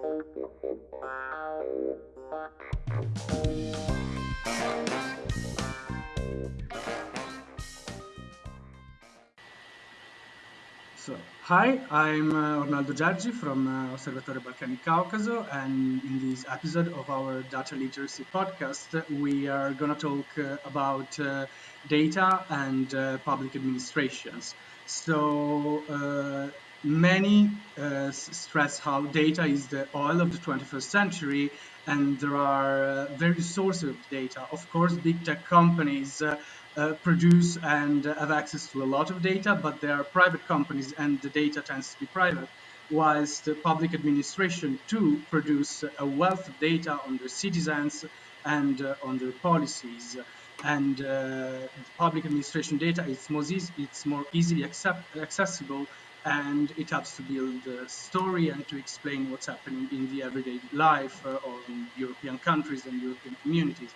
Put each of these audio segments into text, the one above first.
So, hi, I'm uh, Ornaldo Gjergji from uh, Osservatorio Balcani Caucaso, and in this episode of our Data Literacy podcast, we are going to talk uh, about uh, data and uh, public administrations. So, uh, many uh, stress how data is the oil of the 21st century, and there are uh, various sources of data. Of course, big tech companies. Uh, uh, produce and have access to a lot of data, but they are private companies and the data tends to be private. Whilst the public administration too produce a wealth of data on their citizens and uh, on their policies. And uh, public administration data is more, it's more easily accept, accessible and it helps to build a story and to explain what's happening in the everyday life uh, of European countries and European communities.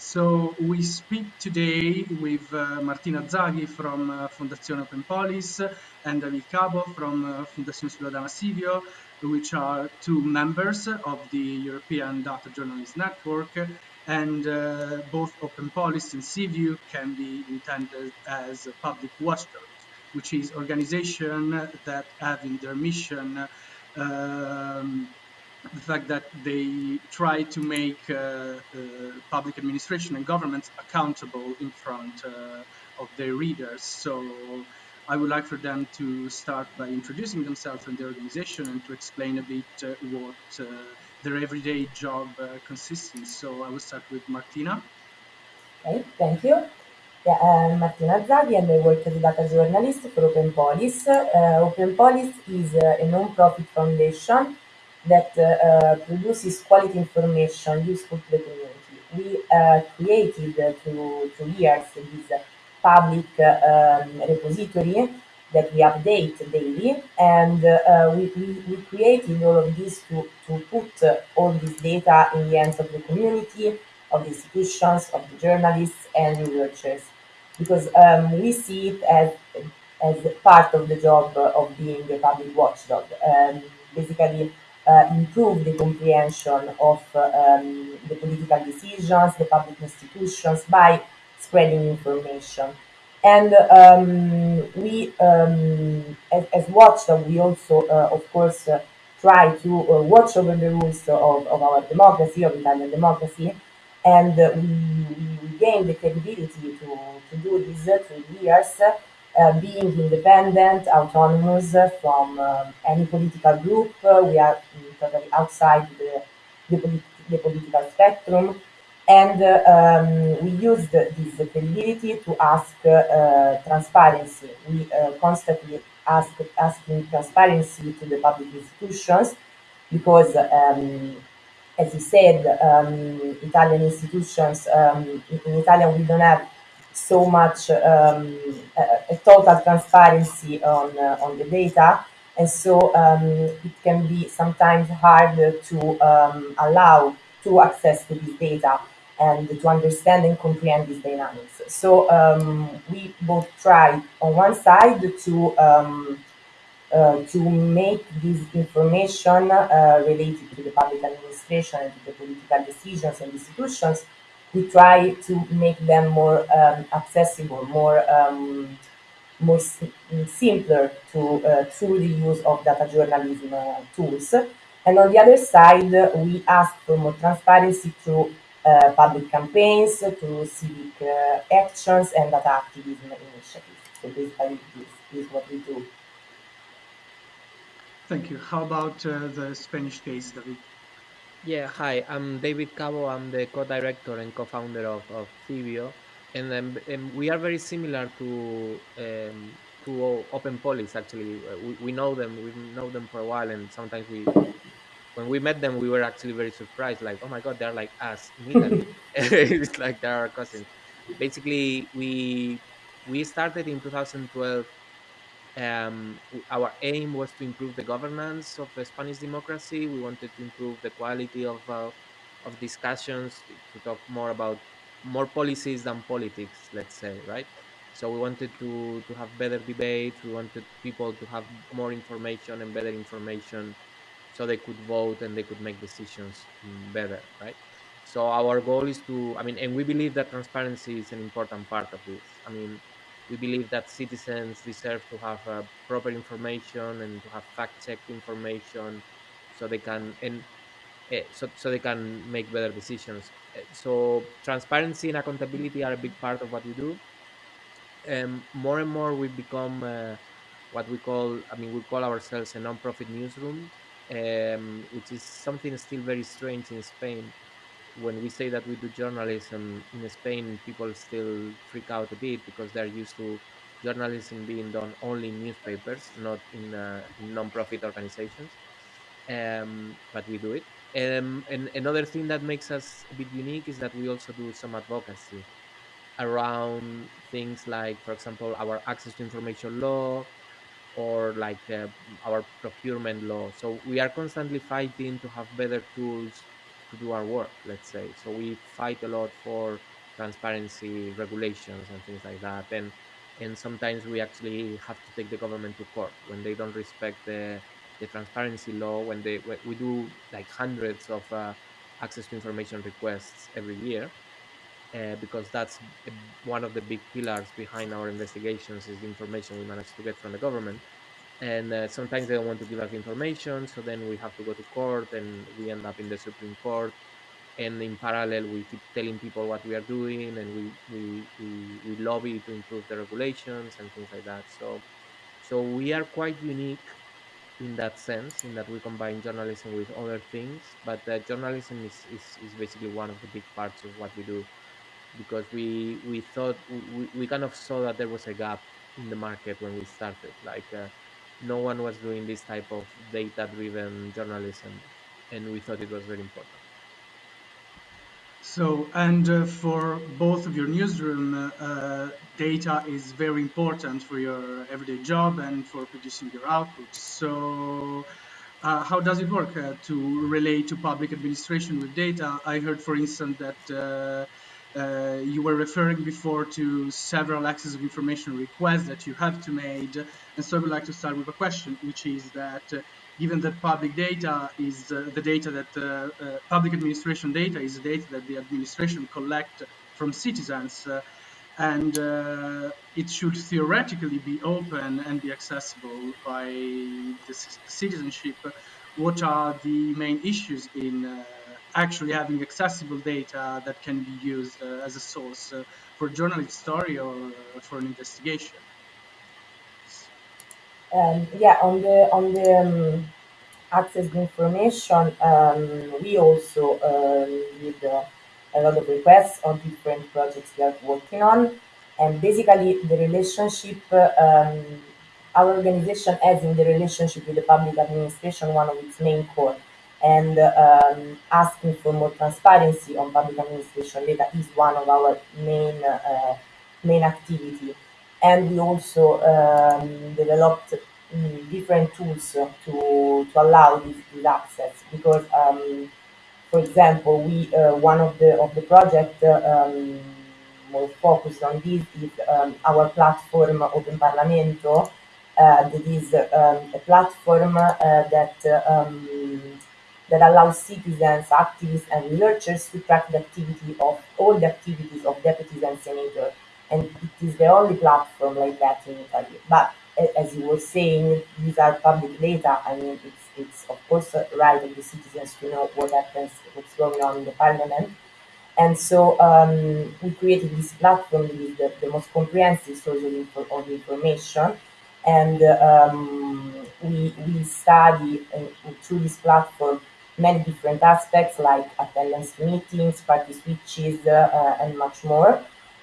So we speak today with uh, Martina Zaghi from uh, Fondazione Open Polis and David Cabo from uh, Fondazione Ciudadana Civio, which are two members of the European Data Journalist Network. And uh, both Open Polis and Civio can be intended as public watchdogs, which is organization that have in their mission um, the fact that they try to make uh, uh, public administration and governments accountable in front uh, of their readers. So I would like for them to start by introducing themselves and their organization and to explain a bit uh, what uh, their everyday job uh, consists in. So I will start with Martina. Okay, thank you. I'm Martina Zaghi and I work as a data journalist for Open Polis. Uh, Open Polis is uh, a non-profit foundation that uh, uh, produces quality information useful to the community. We uh, created uh, through, through years this public uh, um, repository that we update daily and uh, we, we, we created all of this to, to put uh, all this data in the hands of the community, of the institutions, of the journalists and researchers because um, we see it as, as part of the job of being a public watchdog. Um, basically, uh, improve the comprehension of um, the political decisions, the public institutions by spreading information. And um, we, um, as, as watchdog, we also, uh, of course, uh, try to uh, watch over the rules of, of our democracy, of Italian democracy, and uh, we gain the capability to, to do this uh, through years uh, being independent, autonomous from um, any political group. Uh, we are totally outside the, the, the political spectrum. And uh, um, we used this capability to ask uh, transparency. We uh, constantly ask asking transparency to the public institutions because, um, as you said, um, Italian institutions, um, in Italian we don't have so much um, a, a total transparency on uh, on the data, and so um, it can be sometimes hard to um, allow to access to this data and to understand and comprehend these dynamics. So um, we both try on one side to to make this information uh, related to the public administration and to the political decisions and institutions we try to make them more um, accessible, more um, more simpler to uh, through the use of data journalism uh, tools. And on the other side, uh, we ask for more transparency through uh, public campaigns, through civic uh, actions, and data activism initiatives. So basically, this is what we do. Thank you. How about uh, the Spanish case, David? Yeah, hi, I'm David Cabo. I'm the co-director and co-founder of, of Civio. And, um, and we are very similar to um, to Open Polis, actually. We, we know them, we know them for a while, and sometimes we, when we met them, we were actually very surprised, like, oh my God, they're like us in Italy. it's like they're our cousins. Basically, we we started in 2012 um, our aim was to improve the governance of the Spanish democracy. We wanted to improve the quality of uh, of discussions to talk more about more policies than politics, let's say, right? So we wanted to to have better debates. We wanted people to have more information and better information so they could vote and they could make decisions mm, better, right? So our goal is to, I mean, and we believe that transparency is an important part of this. I mean, we believe that citizens deserve to have uh, proper information and to have fact-checked information, so they can and uh, so so they can make better decisions. Uh, so transparency and accountability are a big part of what we do. Um, more and more, we become uh, what we call, I mean, we call ourselves a non-profit newsroom, um, which is something still very strange in Spain when we say that we do journalism in Spain, people still freak out a bit because they're used to journalism being done only in newspapers, not in, uh, non-profit organizations. Um, but we do it. Um, and another thing that makes us a bit unique is that we also do some advocacy around things like, for example, our access to information law or like uh, our procurement law. So we are constantly fighting to have better tools to do our work, let's say. So we fight a lot for transparency regulations and things like that. And and sometimes we actually have to take the government to court when they don't respect the the transparency law. When they we do like hundreds of uh, access to information requests every year. Uh, because that's one of the big pillars behind our investigations is the information we manage to get from the government and uh, sometimes they don't want to give us information so then we have to go to court and we end up in the supreme court. And in parallel we keep telling people what we are doing and we we we, we lobby to improve the regulations and things like that. So so we are quite unique in that sense in that we combine journalism with other things but uh, journalism is, is is basically one of the big parts of what we do. Because we we thought we, we kind of saw that there was a gap in the market when we started. Like uh, no one was doing this type of data driven journalism and we thought it was very important. So and uh, for both of your newsroom uh, uh, data is very important for your everyday job and for producing your output. So uh, how does it work uh, to relate to public administration with data? I heard for instance that uh, you were referring before to several access of information requests that you have to make. And so I would like to start with a question, which is that uh, given that public data is uh, the data that uh, uh, public administration data is the data that the administration collect from citizens, uh, and it should theoretically be open and be accessible by the citizenship. What are the main issues in actually having accessible data that can be used uh, as a source uh, for journalistic story or uh, for an investigation. Um, yeah, on the on the um, access to information, um, we also um, did uh, a lot of requests on different projects we are working on, and basically the relationship um, our organization has in the relationship with the public administration one of its main core and um, asking for more transparency on public administration data is one of our main uh, main activity. And we also um, developed um, different tools to, to allow this, this access because, um, for example, we uh, one of the of the project uh, more focused on this is um, our platform Open Parlamento. Uh, that is um, a platform uh, that that allows citizens, activists, and researchers to track the activity of all the activities of deputies and senators. And it is the only platform like that in Italy. But as you were saying, these are public data. I mean, it's, it's of course right of the citizens to know what happens, what's going on in the parliament. And so um, we created this platform with the, the most comprehensive source of, info, of information. And um, we, we study uh, through this platform many different aspects like attendance meetings, party switches, uh, and much more.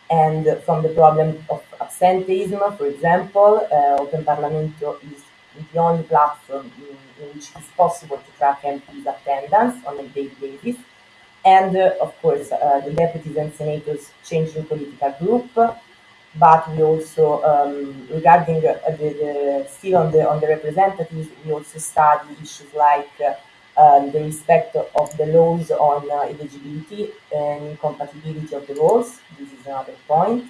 And from the problem of absenteeism, for example, uh, Open Parlamento is the only platform in, in, which it's possible to track MPs' attendance on a daily basis. And uh, of course, uh, the deputies and senators changing political group, but we also um, regarding uh, the, the, still on the on the representatives, we also study issues like uh, the respect of the laws on uh, eligibility and incompatibility of the laws. This is another point.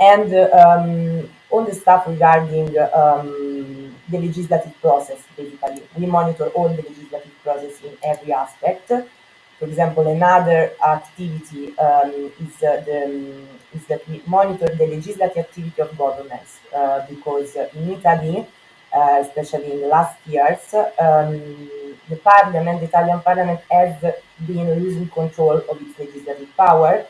And uh, um, all the stuff regarding um, the legislative process, basically. We monitor all the legislative process in every aspect. For example, another activity um, is, uh, the, is that we monitor the legislative activity of governments uh, because in Italy, uh, especially in the last years, um, the parliament, the Italian parliament, has been losing control of its legislative power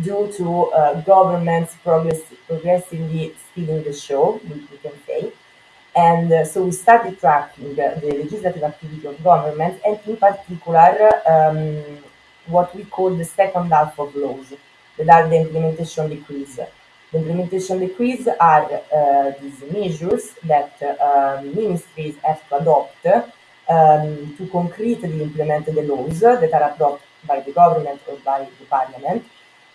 due to uh, governments progress progressively stealing the show, we, we can say. And uh, so we started tracking the, the legislative activity of government and in particular um, what we call the second half of laws, that are the implementation decrees. The implementation decrees are uh, these measures that uh, ministries have to adopt um, to concretely implement the laws that are adopted by the government or by the parliament.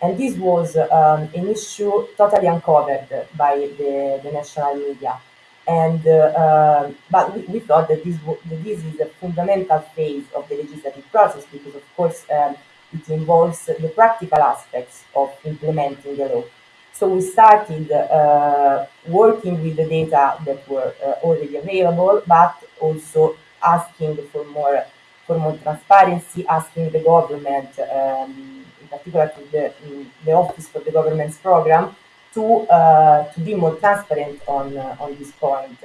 And this was um, an issue totally uncovered by the, the national media. And uh, uh, but we, we, thought that this that this is a fundamental phase of the legislative process because, of course, um, it involves the practical aspects of implementing the law. So we started uh, working with the data that were uh, already available, but also asking for more for more transparency, asking the government, um, in particular to the, the Office for the Government's Program, to uh, to be more transparent on uh, on this point.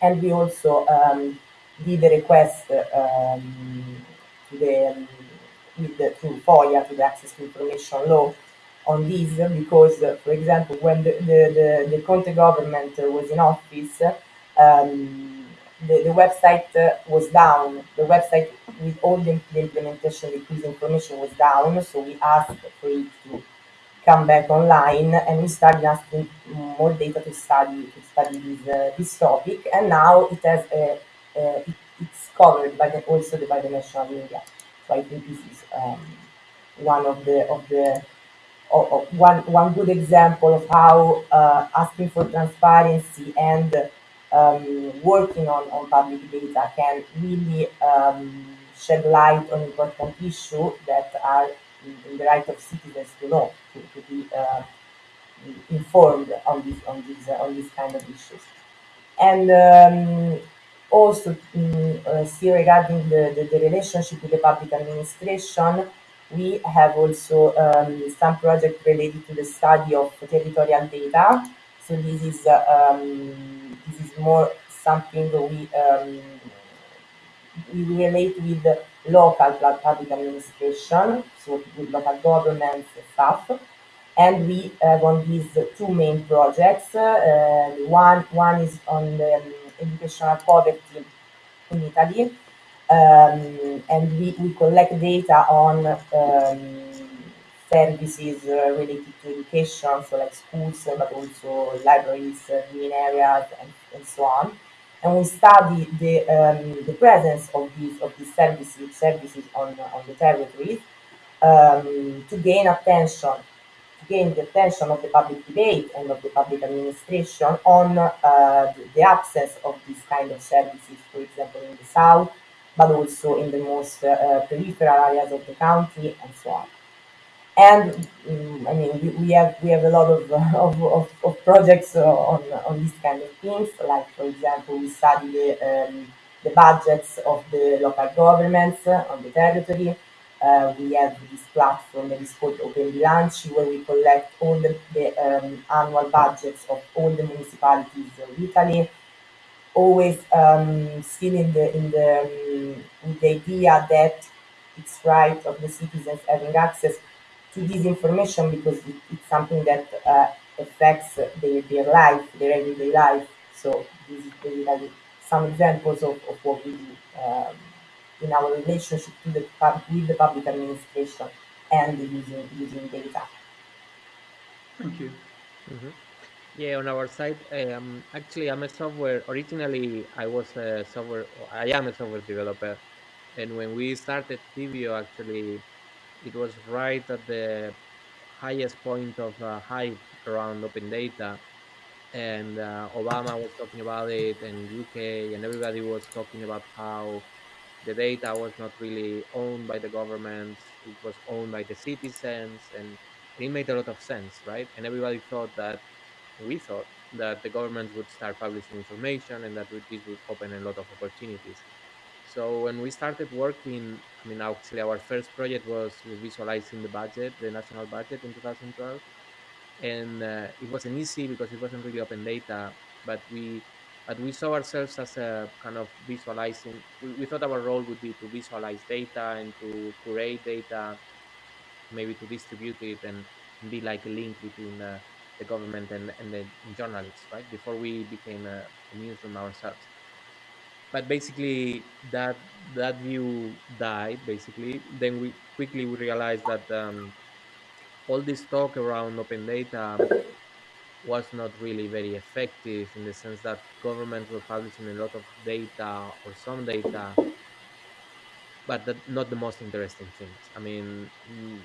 And we also um, did a request um, to the um, with the, to FOIA, to the Access to Information Law, on this because, uh, for example, when the, the, the, the Conte government was in office, um, the, the website uh, was down. The website with all the, the implementation decrees information was down, so we asked for it to come back online and we started asking more data to study to study this, uh, this topic and now it has a, a it, it's covered by the, also by the national media so I think this is um, one of the of the of, of one one good example of how uh, asking for transparency and um, working on, on public data can really um, shed light on important issues that are in, in, the right of citizens to know, to, to be uh, informed on this on these uh, on these kind of issues. And um, also um, uh, see regarding the, the, the, relationship with the public administration, we have also um, some project related to the study of territorial data. So this is uh, um, this is more something we um, we relate with local public administration, so with local governments stuff. And we have on these two main projects. Uh, one one is on the um, educational poverty in Italy, um, and we, we collect data on um, services uh, related to education, so like schools, but also libraries, uh, green areas, and, and so on. And we study the, um, the presence of these of these services services on on the territories um, to gain attention, to gain the attention of the public debate and of the public administration on uh, the, the absence of these kind of services, for example, in the south, but also in the most uh, peripheral areas of the country and so on and um, I mean we, we, have we have a lot of of, of, of projects uh, on on these kind of things. Like for example, we study the um, the budgets of the local governments uh, on the territory. Uh, we have this platform that is called Open Bilanci, where we collect all the, the um, annual budgets of all the municipalities of Italy. Always um, still in the in the um, with the idea that it's right of the citizens having access to this information because it, it's something that uh, affects their, their life, their everyday life. So this is basically some examples of, of what we do um, in our relationship to the with the public administration and using using data. Thank you. Mm-hmm. Yeah, on our side, um, actually, I'm a software. Originally, I was a software. I am a software developer, and when we started Civio, actually, it was right at the highest point of uh, hype around open data and uh, obama was talking about it and uk and everybody was talking about how the data was not really owned by the governments it was owned by the citizens and it made a lot of sense right and everybody thought that we thought that the government would start publishing information and that this would open a lot of opportunities. So when we started working, I mean, actually our first project was visualizing the budget, the national budget in 2012. And uh, it wasn't easy because it wasn't really open data, but we but we saw ourselves as a kind of visualizing. We, we thought our role would be to visualize data and to curate data, maybe to distribute it and, be like a link between uh, the government and, and the journalists, right? Before we became a, a newsroom ourselves but basically that that view died basically then we quickly we realized that um, all this talk around open data was not really very effective in the sense that governments were publishing a lot of data or some data but that, not the most interesting things i mean mm,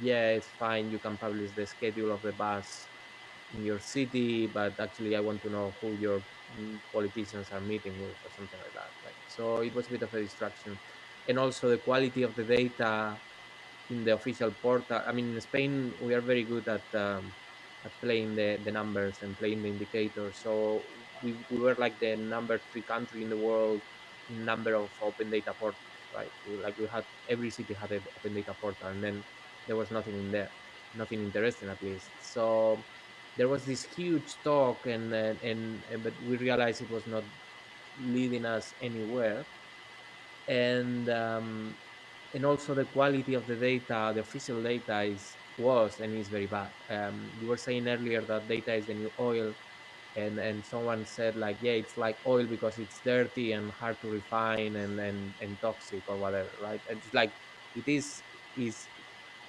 yeah it's fine you can publish the schedule of the bus in your city, but actually I want to know who your mm, politicians are meeting with or something like that, right? So it was a bit of a distraction. And also the quality of the data in the official portal. I mean, in Spain, we are very good at um, at playing the, the numbers and playing the indicators. So we, we were like the number three country in the world in number of open data portals, right? Like we had every city had an open data portal, and then there was nothing in there, nothing interesting at least. So there was this huge talk, and and, and, and but we realized it was not leading us anywhere, and um, and also the quality of the data, the official data is was and is very bad. Um, you were saying earlier that data is the new oil, and and someone said like, yeah, it's like oil because it's dirty and hard to refine and and and toxic or whatever, right? And it's like it is is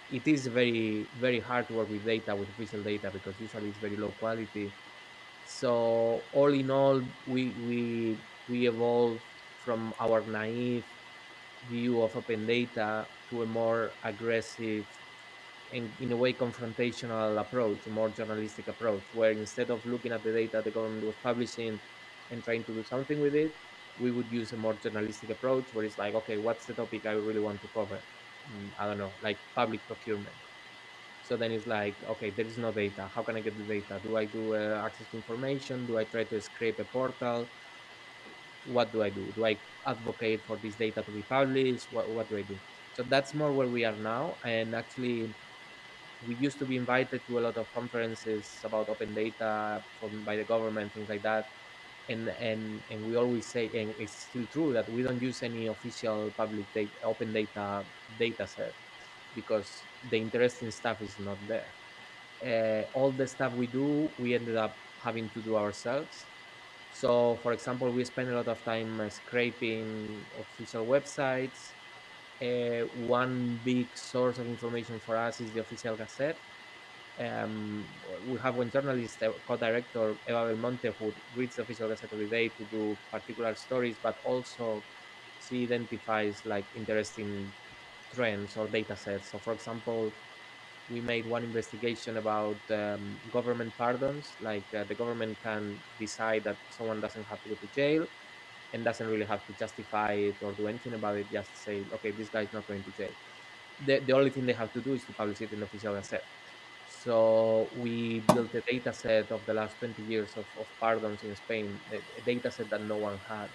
it is very very hard to work with data with official data because usually it's very low quality. So all in all, we we we evolved from our naive view of open data to a more aggressive and in a way confrontational approach, a more journalistic approach, where instead of looking at the data the government was publishing and trying to do something with it, we would use a more journalistic approach where it's like, okay, what's the topic I really want to cover? Mm, I don't know, like public procurement. So then it's like, okay, there is no data. How can I get the data? Do I do uh, access to information? Do I try to scrape a portal? what do I do? Do I advocate for this data to be published? What, what do I do? So that's more where we are now. And actually, we used to be invited to a lot of conferences about open data from by the government, things like that. And and and we always say, and it's still true that we don't use any official public data, open data data set because the interesting stuff is not there. Uh, all the stuff we do, we ended up having to do ourselves so, for example, we spend a lot of time scraping official websites. Uh, one big source of information for us is the official Gazette. Um, we have one journalist, uh, co-director Eva Belmonte, who reads the official Gazette every day to do particular stories, but also she identifies like interesting trends or data sets. So, for example, we made one investigation about um, government pardons. Like uh, the government can decide that someone doesn't have to go to jail and doesn't really have to justify it or do anything about it. Just say, okay, this guy is not going to jail. The, the only thing they have to do is to publish it in the official gazette. So we built a data set of the last 20 years of, of pardons in Spain, a, a data set that no one had.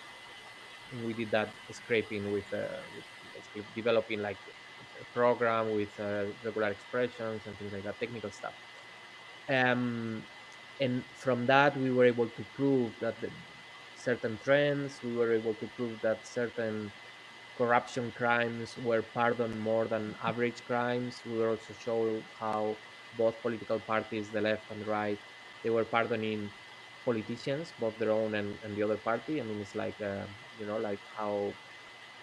And we did that scraping with, uh, with developing like a program with uh, regular expressions and things like that, technical stuff. Um, and from that, we were able to prove that certain trends, we were able to prove that certain corruption crimes were pardoned more than average crimes. We were also show how both political parties, the left and the right, they were pardoning politicians, both their own and, and the other party. I mean, it's like, uh, you know, like how,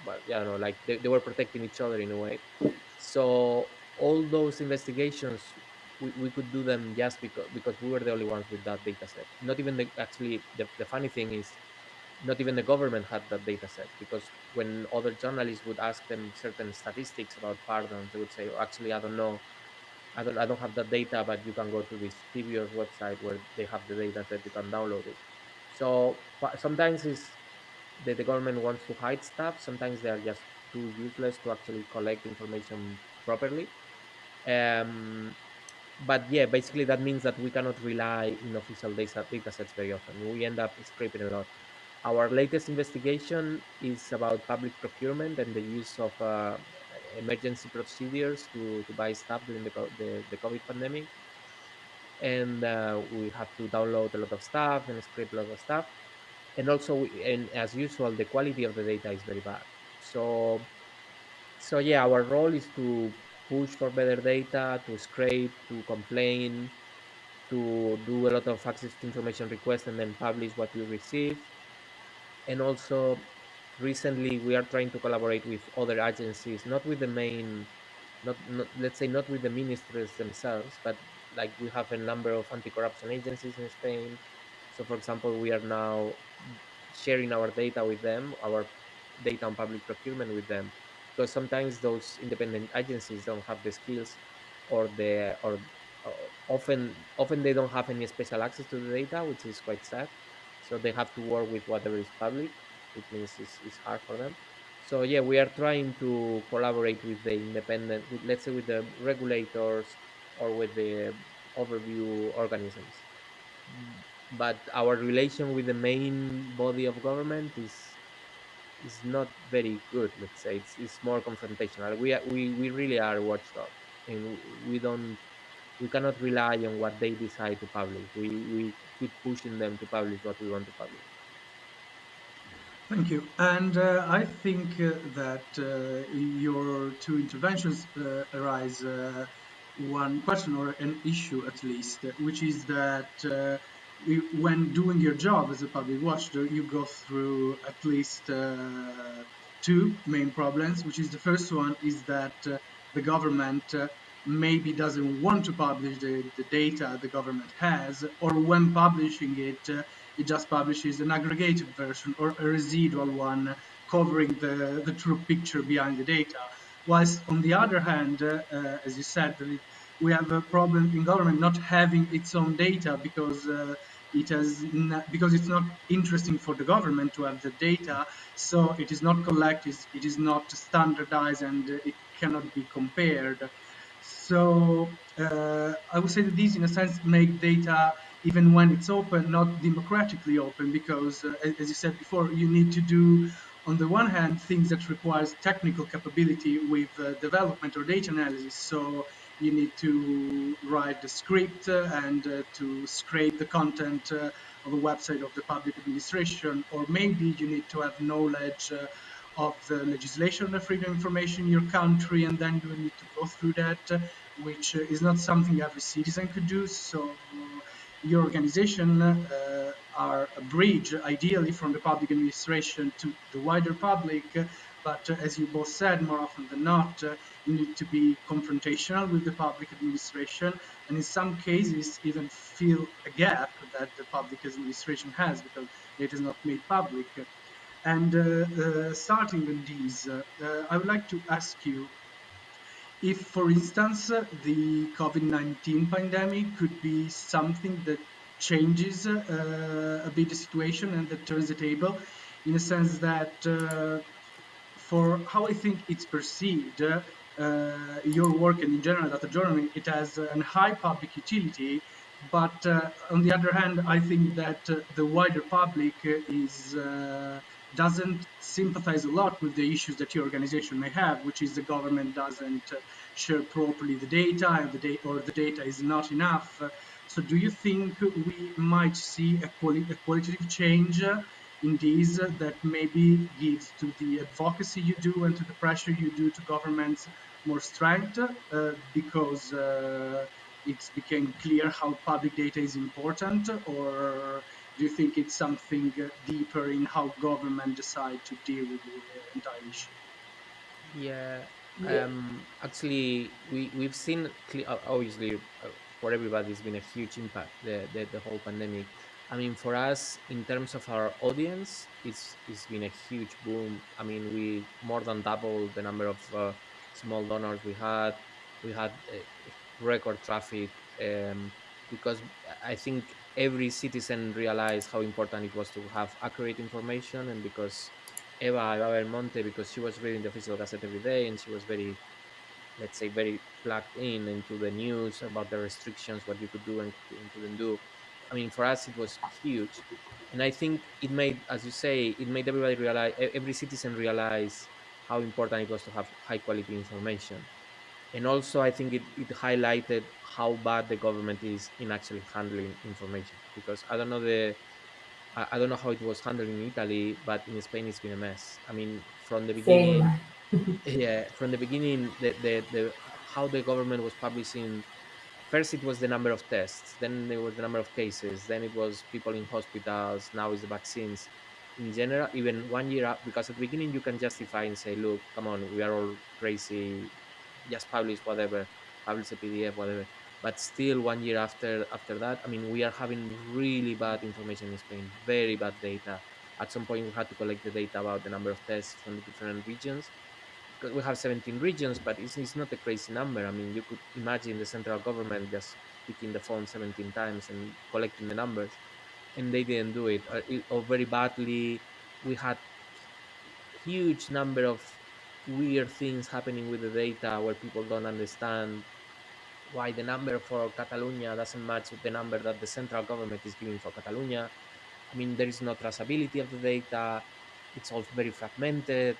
but yeah, know, like they, they were protecting each other in a way. So all those investigations, we, we could do them just because because we were the only ones with that data set. Not even the actually the, the funny thing is not even the government had that data set because when other journalists would ask them certain statistics about pardons, they would say, oh, actually, I don't know. I don't, I don't have that data, but you can go to this Civio's website where they have the data set, you can download it. So sometimes it's the, the government wants to hide stuff. Sometimes they are just too useless to actually collect information properly. Um, but yeah, basically that means that we cannot rely in official data, data sets very often. We end up scraping a lot. Our latest investigation is about public procurement and the use of uh, emergency procedures to, to buy stuff during the, the, the COVID pandemic. And uh, we have to download a lot of stuff and scrape a lot of stuff. And also, and as usual, the quality of the data is very bad. So, so yeah, our role is to push for better data, to scrape, to complain, to do a lot of access to information requests and then publish what we receive. And also, recently we are trying to collaborate with other agencies, not with the main, not, not let's say not with the ministries themselves, but like we have a number of anti-corruption agencies in Spain. So, for example, we are now sharing our data with them, our data on public procurement with them, because sometimes those independent agencies don't have the skills or the or uh, often often they don't have any special access to the data, which is quite sad. So they have to work with whatever is public, which means it's, it's hard for them. So yeah, we are trying to collaborate with the independent, with let's say with the regulators or with the overview organisms. But our relation with the main body of government is is not very good. Let's say it's it's more confrontational. We are, we we really are watchdog, and we don't we cannot rely on what they decide to publish. We we keep pushing them to publish what we want to publish. Thank you. And uh, I think uh, that uh, your two interventions uh, arise uh, one question or an issue at least, which is that uh, when doing your job as a public watchdog, you go through at least two main problems, which is the first one is that the government maybe doesn't want to publish the, the data the government has, or when publishing it, it just publishes an aggregated version or a residual one covering the, the true picture behind the data. Whilst on the other hand, uh, uh, as you said, we have a problem in government not having its own data because uh, it has because it's not interesting for the government to have the data, so it is not collected, it is not standardized, and it cannot be compared. So uh, I would say that these, in a sense, make data, even when it's open, not democratically open, because, uh, as you said before, you need to do, on the one hand, things that requires technical capability with uh, development or data analysis. So you need to write the script uh, and uh, to scrape the content uh, of a website of the public administration, or maybe you need to have knowledge of the legislation on freedom of information in your country, and then you need to go through that, which is not something every citizen could do. So your organization uh, are a bridge, ideally, from the public administration to the wider public. But uh, as you both said, more often than not, uh, you need to be confrontational with the public administration, and in some cases, even fill a gap that the public administration has because it is not made public. And uh, uh, starting with these, uh, I would like to ask you if, for instance, the COVID-19 pandemic could be something that changes uh, a bit the situation and that turns the table in a sense that uh, for how I think it's perceived, uh, your work and in general data journalism, it has a high public utility, but on the other hand, I think that the wider public is doesn't sympathize a lot with the issues that your organization may have, which is the government doesn't uh, share properly the data the data or the data is not enough. So do you think we might see a, quali a qualitative change uh, in these uh, that maybe gives to the advocacy you do and to the pressure you do to governments more strength uh, because uh, it's became clear how public data is important or do you think it's something deeper in how government decide to deal with the entire issue? Yeah, um, actually, we we've seen obviously for everybody it's been a huge impact the, the the whole pandemic. I mean, for us in terms of our audience, it's it's been a huge boom. I mean, we more than doubled the number of uh, small donors we had. We had uh, record traffic um, because I think every citizen realized how important it was to have accurate information and because Eva, Eva Belmonte, because she was reading the official gazette every day and she was very let's say very plugged in into the news about the restrictions, what you could do and, and couldn't do. I mean, for us it was huge, and I think it made, as you say, it made everybody realize, every citizen realize how important it was to have high quality information and also i think it, it highlighted how bad the government is in actually handling information because i don't know the I, I don't know how it was handled in italy but in spain it's been a mess. I mean from the beginning yeah from the beginning the, the the how the government was publishing first it was the number of tests then there was the number of cases then it was people in hospitals now it's the vaccines. In general even one year up because at the beginning you can justify and say look come on we are all crazy just publish whatever publish a pdf whatever but still one year after after that i mean we are having really bad information in spain very bad data at some point we had to collect the data about the number of tests from the different regions because we have 17 regions, but it's, it's not a crazy number. I mean, you could imagine the central government just picking the phone 17 times and collecting the numbers, and they didn't do it, uh, or, or very badly. We had huge number of weird things happening with the data where people don't understand why the number for Catalonia doesn't match with the number that the central government is giving for Catalonia. I mean, there is no traceability of the data. It's all very fragmented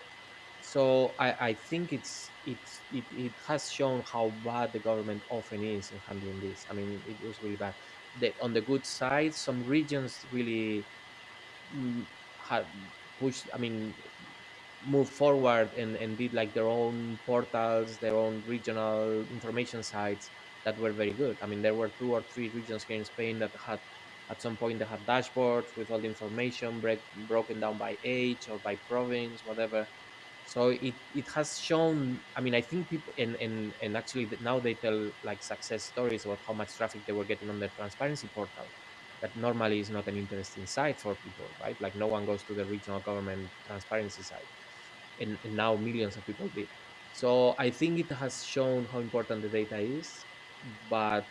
so I, I think it's it's it, it has shown how bad the government often is in handling this. I mean, it was really bad. The, on the good side, some regions really mm, had pushed. I mean, moved forward and, and did like their own portals, their own regional information sites that were very good. I mean, there were two or three regions here in Spain that had at some point they had dashboards with all the information break, broken down by age or by province, whatever. So it it has shown i mean i think people and and and actually now they tell like success stories about how much traffic they were getting on the transparency portal that normally is not an interesting site for people right? Like no one goes to the regional government transparency site and, and now millions of people did. So i think it has shown how important the data is but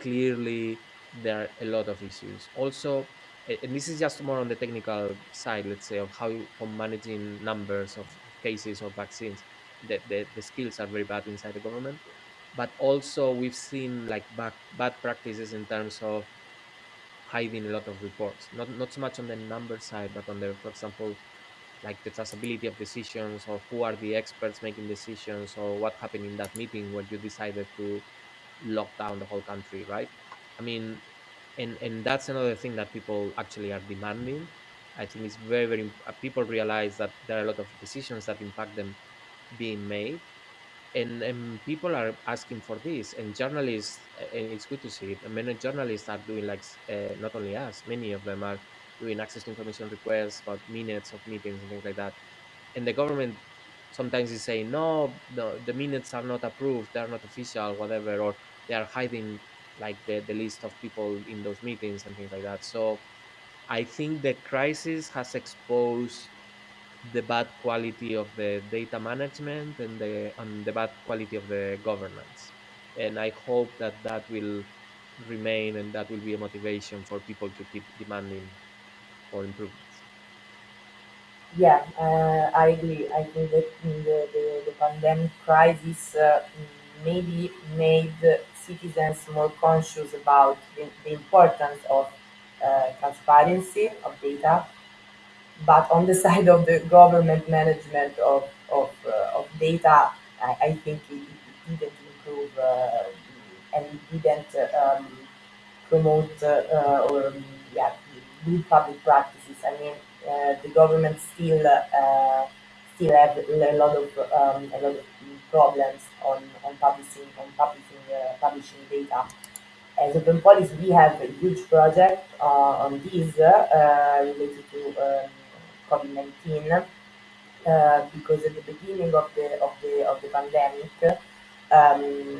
clearly there are a lot of issues. Also and this is just more on the technical side let's say of how on managing numbers of, cases of vaccines. The, the, the skills are very bad inside the government but also we've seen like bad, bad practices in terms of hiding a lot of reports. Not not so much on the number side but on the for example like the traceability of decisions or who are the experts making decisions or what happened in that meeting where you decided to lock down the whole country right? I mean and and that's another thing that people actually are demanding. I think it's very very uh, people realize that there are a lot of decisions that impact them being made. And, and people are asking for this and journalists and it's good to see it many journalists are doing like uh, not only us many of them are doing access information requests about minutes of meetings and things like that. And the government sometimes is saying no, no the minutes are not approved they're not official whatever or they are hiding like the, the list of people in those meetings and things like that. So i think the crisis has exposed the bad quality of the data management and the and the bad quality of the governance. And i hope that that will remain and that will be a motivation for people to keep demanding improvements Yeah, uh, I agree. I think that the, the, the pandemic crisis uh, maybe made citizens more conscious about the, the importance of uh, transparency of data, but on the side of the government management of, of, uh, of data, I, I think it, it didn't improve uh, and it didn't um, promote uh, uh, or um, yeah good public practices. I mean, uh, the government still uh, still have a lot of um, a lot of problems on on publishing on publishing uh, publishing data. As Open Polis, we have a huge project on this related to um, COVID nineteen. Uh, because at the beginning of the of the of the pandemic, um,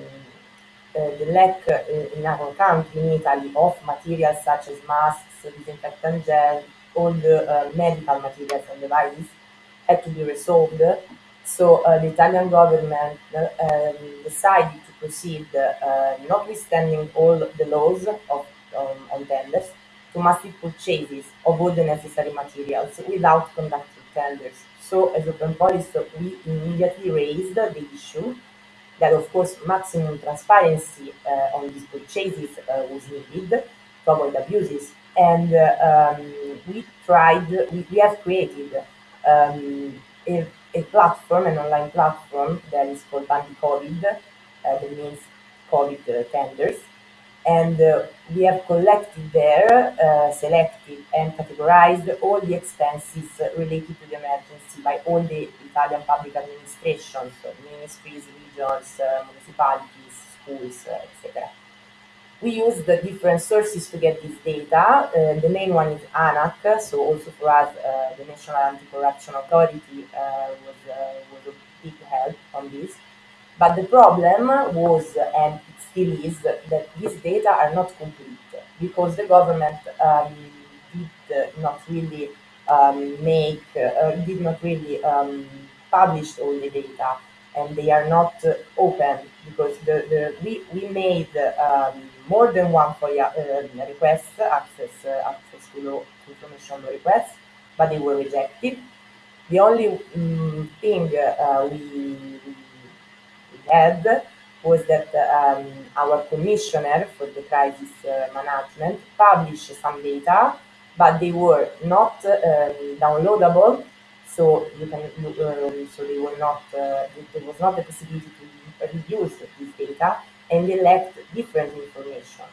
uh, the lack uh, in our country, in Italy, of materials such as masks, disinfectant gel, all the uh, medical materials and devices had to be resolved. So uh, the Italian government um, decided to proceed, uh, notwithstanding all the laws of um, on tenders, to massive purchases of all the necessary materials without conducting tenders. So as Open Polis, we immediately raised the issue that of course maximum transparency uh, on these purchases uh, was needed to avoid abuses. And uh, um, we tried, we, we have created um, a, a, platform, an online platform that is called Bandi COVID, uh, that means COVID tenders. And uh, we have collected there, uh, selected and categorized all the expenses related to the emergency by all the Italian public administrations, ministries, regions, uh, municipalities, schools, etc. We use the different sources to get this data. Uh, the main one is ANAC, so also for us, uh, the National Anti-Corruption Authority uh, was, was a big help on this. But the problem was, and it still is, that these data are not complete because the government um, did not really um, make, uh, did not really um, publish all the data and they are not uh, open because the, the we, we made um, more than one FOIA uh, request, access, uh, access to, law, information law requests, but they were rejected. The only um, thing uh, we, had was that um, our commissioner for the crisis uh, management published some data, but they were not um, downloadable so you can um, so they were not uh, there was not the possibility to reuse this data and they left different information.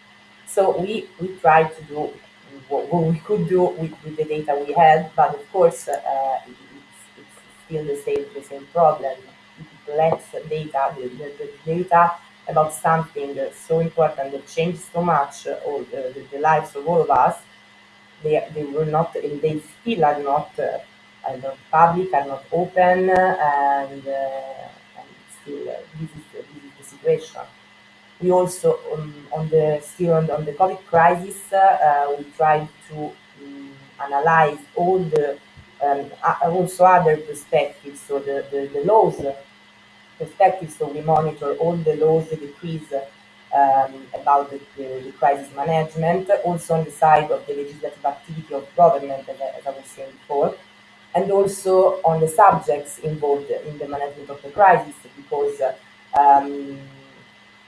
So we we tried to do what, what we could do with, with, the data we had but of course uh, it's, it's, still the same the same problem. It data the, the, the data about something so important that changed so much uh, all the, the, lives of all of us. They, they were not and they still are not uh, are not public, are not open, and, uh, and still uh, this is, this is the situation. We also, um, on the still on the, on the COVID crisis, uh, we tried to um, analyze all the um, also other perspectives, so the, the, the laws perspectives, so we monitor all the laws, the decrees um, about the, the, the, crisis management, also on the side of the legislative activity of government, as as I was saying before and also on the subjects involved in the management of the crisis because um,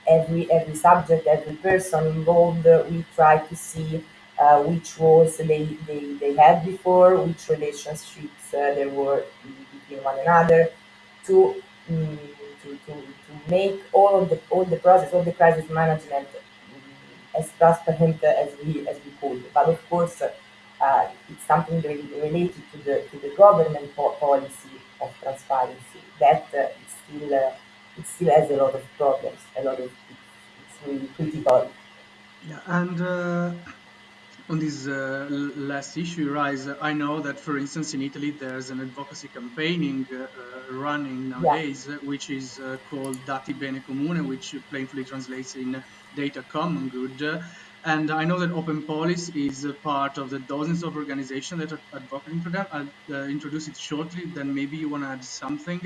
every every subject, every person involved, we try to see uh, which roles they, they, they had before, which relationships uh, there were between one another, to, um, to, to, to make all of the all the process, all the crisis management um, as transparent as we as we could. But of course uh, it's something related to the to the government policy of transparency that uh, still uh, it still has a lot of problems, a lot of it's, really critical. Yeah, and uh, on this uh, last issue, Rise, I know that, for instance, in Italy, there's an advocacy campaigning uh, running nowadays, yeah. which is called Dati Bene Comune, which plainly translates in data common good. And I know that Open Polis is a part of the dozens of organizations that are advocating for that. I'll uh, introduce it shortly, then maybe you want to add something,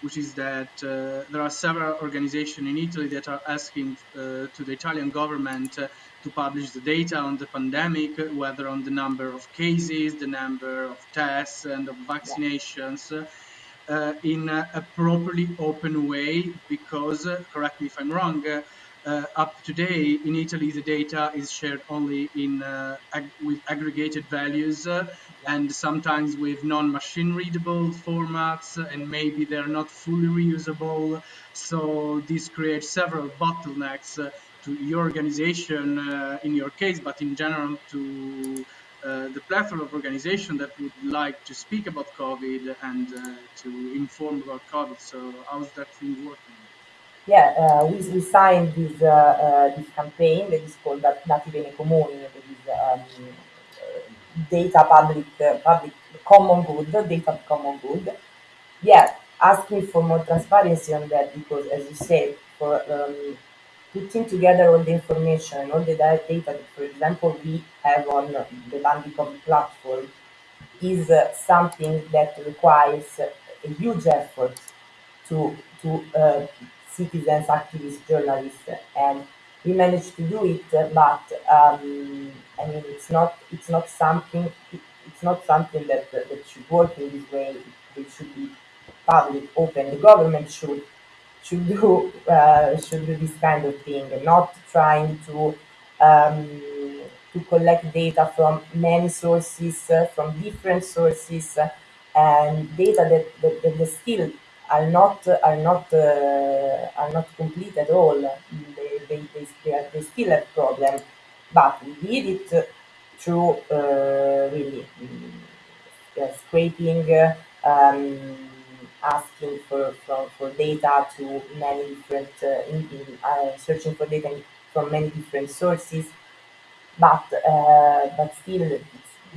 which is that uh, there are several organizations in Italy that are asking uh, to the Italian government uh, to publish the data on the pandemic, whether on the number of cases, the number of tests, and of vaccinations. Uh, in a, a, properly open way, because, uh, correct me if I'm wrong, uh, up today in Italy, the data is shared only in uh, ag- with aggregated values uh, and sometimes with non-machine readable formats, and maybe they're not fully reusable. So this creates several bottlenecks uh, to your organization uh, in your case, but in general to uh, the plethora of organizations that would like to speak about COVID and to inform about COVID. So how's that thing working? Yeah, uh, we, we signed this, uh, uh, this campaign that is called Dati Bene Comuni, that is um, data public, public common good, data common good. Yeah, asking for more transparency on that because, as you said, for um, putting together all the information all the data that, for example, we have on the Bandi COVID platform is uh, something that requires a huge effort to to uh, citizens, activists, journalists, and we managed to do it. But um, I mean, it's not it's not something it's not something that that should work in this way. It should be public, open. The government should should do uh, should do this kind of thing, not trying to um, to collect data from many sources, uh, from different sources, uh, and data that, that, that, that still are not are not uh, are not complete at all. They, they, they, they, are, they still have problem, but we did it through uh, really um, scraping, uh, um, asking for, for, for data to many different, uh, in, in, uh, searching for data from many different sources, but uh, but still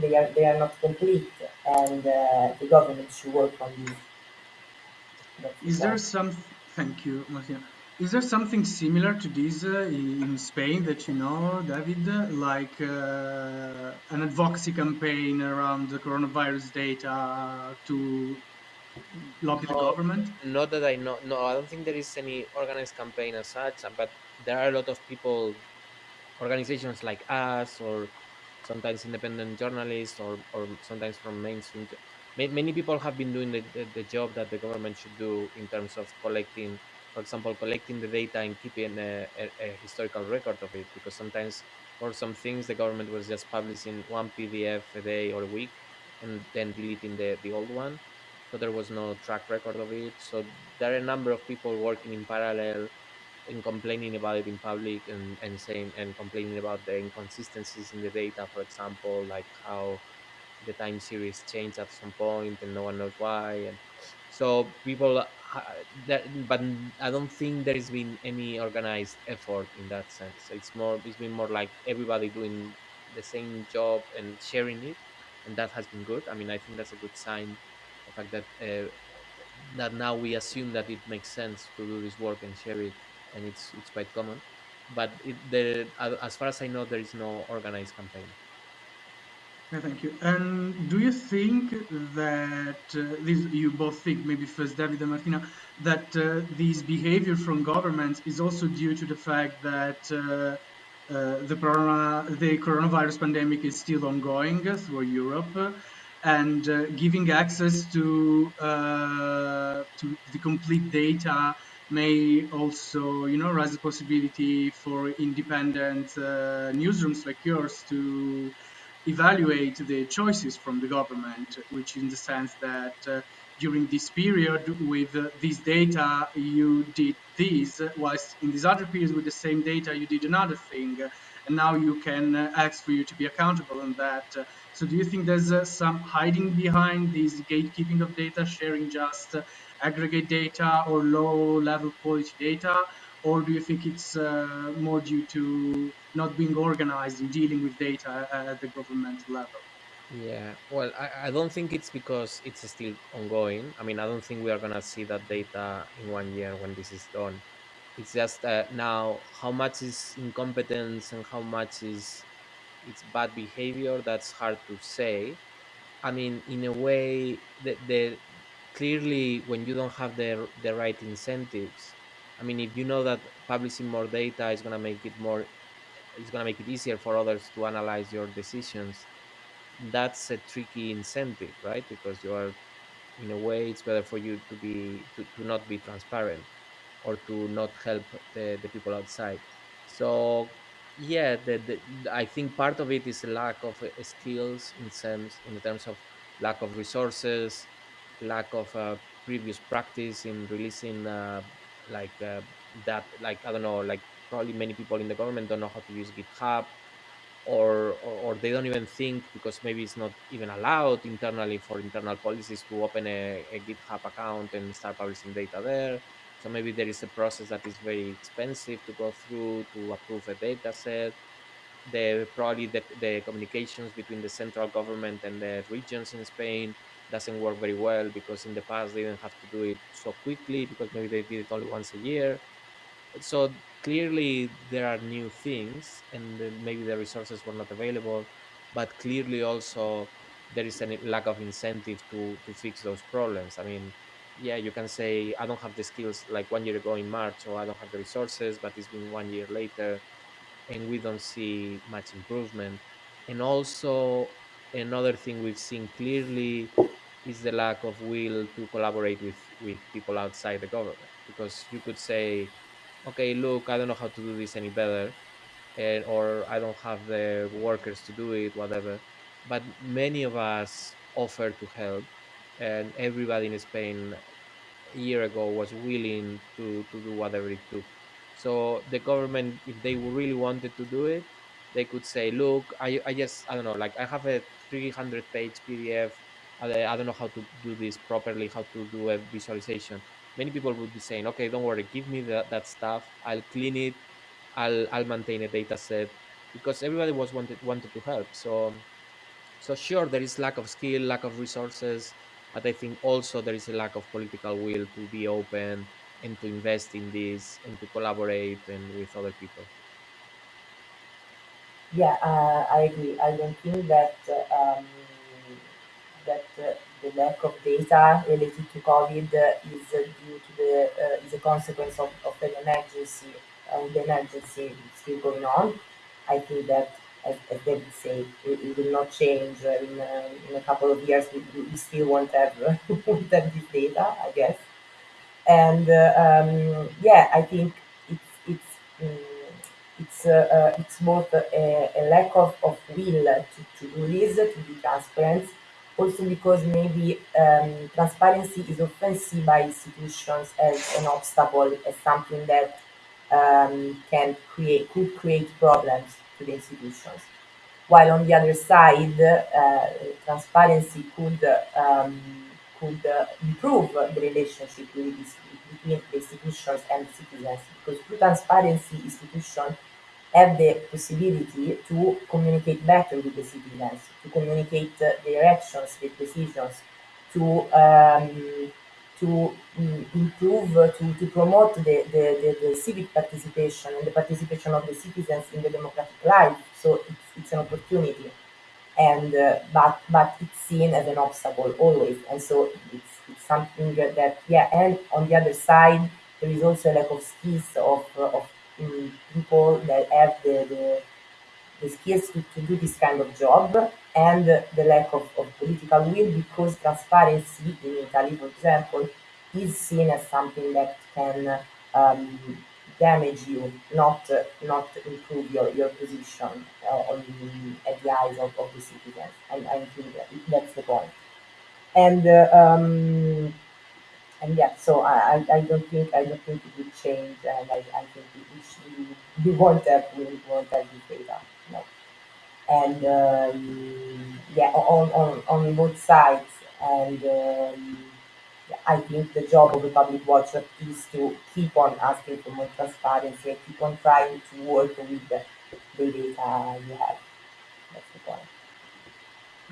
they are they are not complete, and uh, the government should work on this. Is there some? Thank you, Martina. Is there something similar to this uh, in Spain that you know, David, like uh, an advocacy campaign around the coronavirus data to lobby the government? not that I know. No, I don't think there is any organized campaign as such. But there are a lot of people, organizations like us, or sometimes independent journalists, or or sometimes from mainstream. Many people have been doing the, the, the job that the government should do in terms of collecting, for example, collecting the data and keeping a, a, a historical record of it. Because sometimes for some things the government was just publishing one PDF a day or a week, and then deleting the the old one so there was no track record of it. So there are a number of people working in parallel and complaining about it in public and, and saying and complaining about the inconsistencies in the data, for example, like how the time series changed at some point and no one knows why. And so people, that, but I don't think there has been any organized effort in that sense. It's more, it's been more like everybody doing the same job and sharing it, and that has been good. I mean, I think that's a good sign the fact that uh, that now we assume that it makes sense to do this work and share it, and it's it's quite common. But it, the, as far as I know, there is no organized campaign. Yeah, thank you. And do you think that uh, this, you both think, maybe first David and Martina, that uh, this behavior from governments is also due to the fact that uh, uh the, corona, the coronavirus pandemic is still ongoing through Europe, and uh, giving access to uh, to the complete data may also, you know, raise the possibility for independent newsrooms like yours to evaluate the choices from the government, which in the sense that uh, during this period with uh, this data you did this, whilst in this other period with the same data you did another thing, and now you can uh, ask for you to be accountable on that. So do you think there's uh, some hiding behind this gatekeeping of data, sharing just uh, aggregate data or low level quality data? Or do you think it's uh, more due to not being organized in dealing with data at the government level? Yeah, well, I, I don't think it's because it's still ongoing. I mean, I don't think we are going to see that data in one year when this is done. It's just uh, now how much is incompetence and how much is it's bad behavior. That's hard to say. I mean, in a way, the, the clearly when you don't have the the right incentives. I mean, if you know that publishing more data is going to make it more it's to make it easier for others to analyze your decisions that's a tricky incentive right? Because you are in a way it's better for you to be to, to not be transparent or to not help the, the people outside. So yeah the, the, i think part of it is a lack of uh, skills in terms in terms of lack of resources lack of uh, previous practice in releasing uh, like uh, that like i don't know like probably many people in the government don't know how to use github or, or, or they don't even think because maybe it's not even allowed internally for internal policies to open a, a github account and start publishing data there. So maybe there is a process that is very expensive to go through to approve a data set. The probably the, the communications between the central government and the regions in spain doesn't work very well because in the past they didn't have to do it so quickly because maybe they did it only once a year. So clearly there are new things and maybe the resources were not available but clearly also there is a lack of incentive to to fix those problems. I mean yeah you can say i don't have the skills like one year ago in march or i don't have the resources but it's been one year later and we don't see much improvement. And also another thing we've seen clearly is the lack of will to collaborate with with people outside the government because you could say, okay, look, I don't know how to do this any better, and or I don't have the workers to do it, whatever. But many of us offer to help, and everybody in Spain a year ago was willing to to do whatever it took. So the government, if they really wanted to do it, they could say, "Look, I I just I don't know, like I have a 300 page PDF. I, don't know how to do this properly, how to do a visualization." Many people would be saying, "Okay, don't worry, give me that that stuff. I'll clean it. I'll I'll maintain a data set." Because everybody was wanted wanted to help. So so sure, there is lack of skill, lack of resources, but I think also there is a lack of political will to be open and to invest in this and to collaborate and with other people. Yeah, uh, I agree. I don't think that uh, um, that uh, the lack of data related to COVID is uh, due to the uh, is a consequence of, of an emergency. Uh, the emergency still going on. I think that, as, as David said, it, it will not change in, uh, in a couple of years. We, we still won't have, won't have this data, I guess. And uh, um, yeah, I think it's it's um, it's uh, it's both a, a lack of, of will to, to do this, to be transparent, also because maybe um, transparency is often seen by institutions as an obstacle, as something that um, can create could create problems to the institutions. While on the other side, uh, transparency could um, could uh, improve the relationship between the institutions and citizens because through transparency, institutions have the possibility to communicate better with the citizens, to communicate their actions, their decisions, to um, to mm, improve, to, to promote the, the, the, the civic participation and the participation of the citizens in the democratic life. So it's, it's an opportunity, and uh, but but it's seen as an obstacle always, and so it's, it's something that yeah. And on the other side, there is also a lack of skills of of mm, people that have the, the the skills to, to do this kind of job and the lack of, of political will because transparency in Italy, for example, is seen as something that can um, damage you, not uh, not improve your, your position uh, on at the eyes of, of the citizens. I, I think that that's the point. And uh, um, and yeah, so I, I, I don't think I don't think it will change, and I, I think we, we, should, we won't have we won't have this data. No and um, yeah, on, on, on both sides. And um, yeah, I think the job of the public watcher is to keep on asking for more transparency and keep on trying to work with the, the data you have.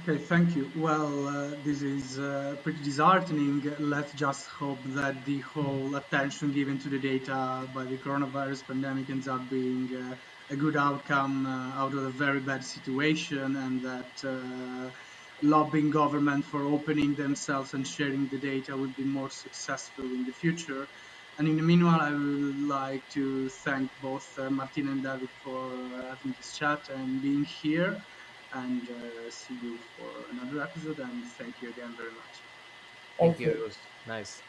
Okay, thank you. Well, uh, this is uh, pretty disheartening. Let's just hope that the whole attention given to the data by the coronavirus pandemic ends up being uh, a good outcome uh, out of a very bad situation and that uh, lobbying government for opening themselves and sharing the data will be more successful in the future. And in the meanwhile, I would like to thank both uh, Martin and David for having this chat and being here and uh, see you for another episode. And thank you again very much. Thank, Thank you. you. It was nice.